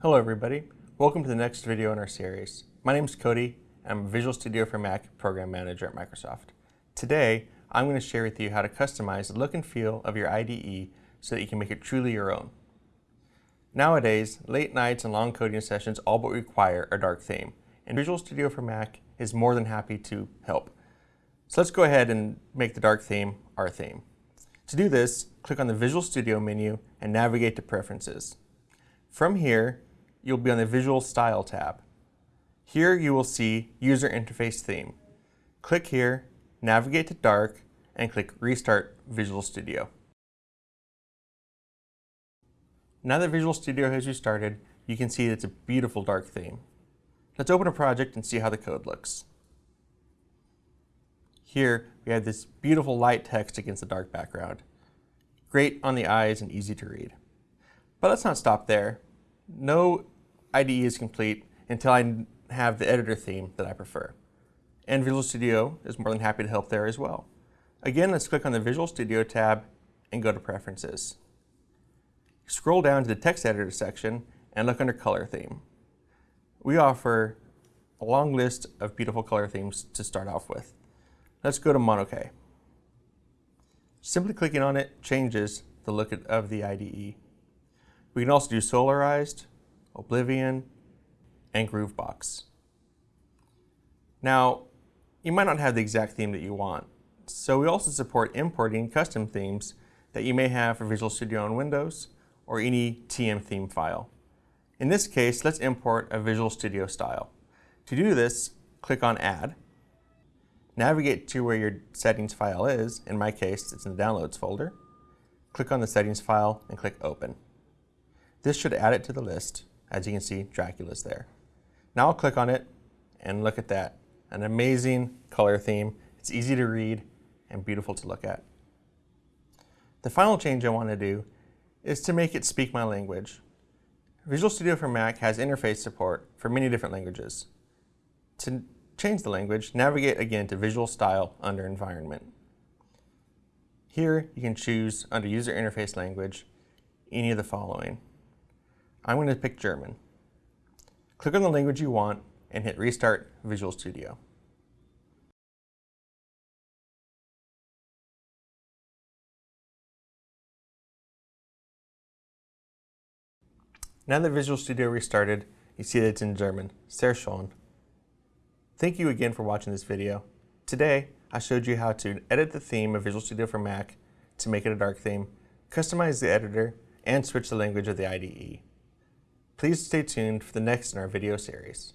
Hello everybody, welcome to the next video in our series. My name is Cody, I'm Visual Studio for Mac Program Manager at Microsoft. Today, I'm going to share with you how to customize the look and feel of your IDE so that you can make it truly your own. Nowadays, late nights and long coding sessions all but require a dark theme, and Visual Studio for Mac is more than happy to help. So let's go ahead and make the dark theme our theme. To do this, click on the Visual Studio menu and navigate to Preferences. From here, you'll be on the Visual Style tab. Here you will see User Interface Theme. Click here, navigate to Dark, and click Restart Visual Studio. Now that Visual Studio has restarted, you can see it's a beautiful dark theme. Let's open a project and see how the code looks. Here, we have this beautiful light text against the dark background. Great on the eyes and easy to read. But let's not stop there. No IDE is complete until I have the editor theme that I prefer. And Visual Studio is more than happy to help there as well. Again, let's click on the Visual Studio tab and go to Preferences. Scroll down to the Text Editor section and look under Color Theme. We offer a long list of beautiful color themes to start off with. Let's go to Monokai. Simply clicking on it changes the look of the IDE. We can also do Solarized, Oblivion, and Gruvbox. Now, you might not have the exact theme that you want, so we also support importing custom themes that you may have for Visual Studio on Windows or any TM theme file. In this case, let's import a Visual Studio style. To do this, click on Add, navigate to where your settings file is, in my case, it's in the Downloads folder, click on the settings file and click Open. This should add it to the list. As you can see, Dracula's there. Now I'll click on it and look at that. An amazing color theme. It's easy to read and beautiful to look at. The final change I want to do is to make it speak my language. Visual Studio for Mac has interface support for many different languages. To change the language, navigate again to Visual Style under Environment. Here you can choose under User Interface Language any of the following. I'm going to pick German. Click on the language you want and hit Restart Visual Studio. Now that Visual Studio restarted, you see that it's in German, sehr schön. Thank you again for watching this video. Today, I showed you how to edit the theme of Visual Studio for Mac to make it a dark theme, customize the editor, and switch the language of the IDE. Please stay tuned for the next in our video series.